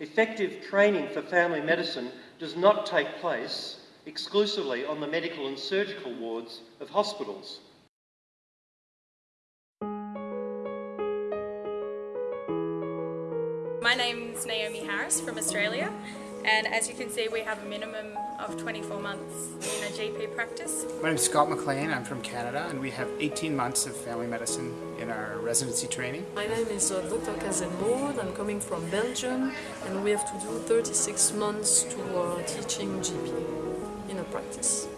Effective training for family medicine does not take place exclusively on the medical and surgical wards of hospitals. My name's Naomi Harris from Australia and as you can see we have a minimum of 24 months in a GP practice. My name is Scott McLean, I'm from Canada and we have 18 months of family medicine in our residency training. My name is uh, Dr. Kazenmood, I'm coming from Belgium and we have to do 36 months to uh, teaching GP in a practice.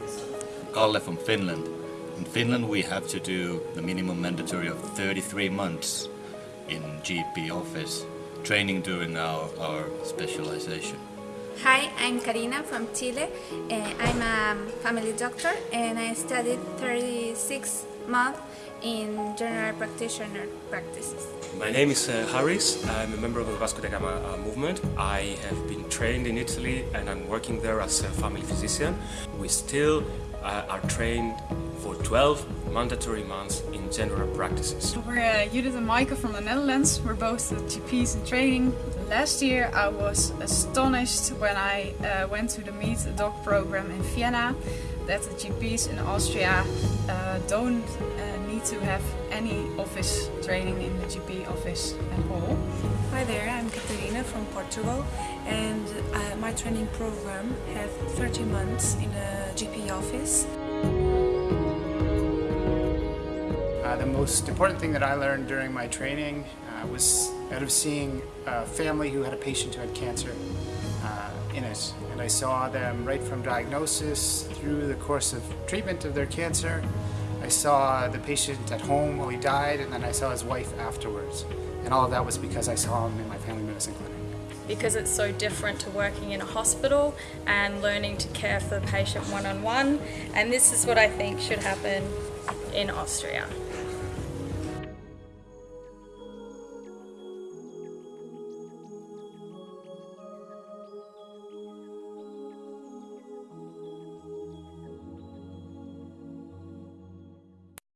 Kalle from Finland. In Finland we have to do the minimum mandatory of 33 months in GP office, training during our, our specialization. Hi, I'm Karina from Chile. Uh, I'm a family doctor and I studied 36 months in general practitioner practices. My name is uh, Haris. I'm a member of the Vasco da Gama uh, movement. I have been trained in Italy and I'm working there as a family physician. We still uh, are trained for 12 mandatory months in general practices. We're uh, Judith and Maaike from the Netherlands. We're both GPs in training. Last year I was astonished when I uh, went to the Meet a Dog program in Vienna that the GPs in Austria uh, don't uh, need to have any office training in the GP office at all. Hi there, I'm Catarina from Portugal and uh, my training program have 30 months in a GP office. Uh, the most important thing that I learned during my training uh, was out of seeing a family who had a patient who had cancer uh, in it. And I saw them right from diagnosis through the course of treatment of their cancer. I saw the patient at home while he died, and then I saw his wife afterwards. And all of that was because I saw him in my family medicine clinic because it's so different to working in a hospital and learning to care for the patient one-on-one -on -one. and this is what I think should happen in Austria.